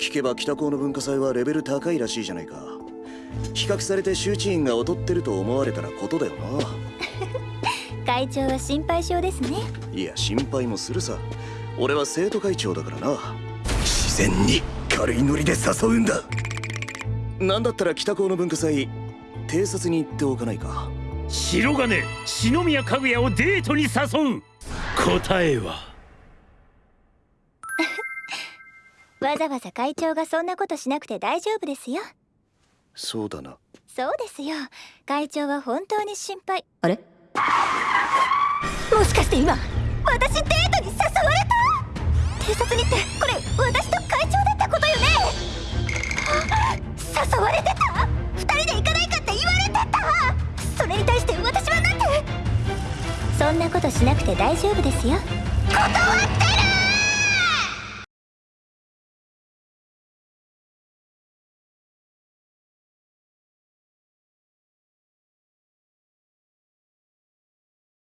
聞けば北高の文化祭はレベル高いらしいじゃないか。比較されて周知員が劣ってると思われたらことだよな。会長は心配性ですね。いや心配もするさ。俺は生徒会長だからな。自然に軽いノリで誘うんだ。なんだったら北高の文化祭偵察に行っておかないか。白金篠宮かぐやをデートに誘う。答えはわざわざ会長がそんなことしなくて大丈夫ですよ。そうだな。そうですよ。会長は本当に心配。あれ？もしかして今私デートに誘われた？偵察にってこれ私と会長だったことよね？誘われてた？二人で行かないかって言われてた？それに対して私はなんて？そんなことしなくて大丈夫ですよ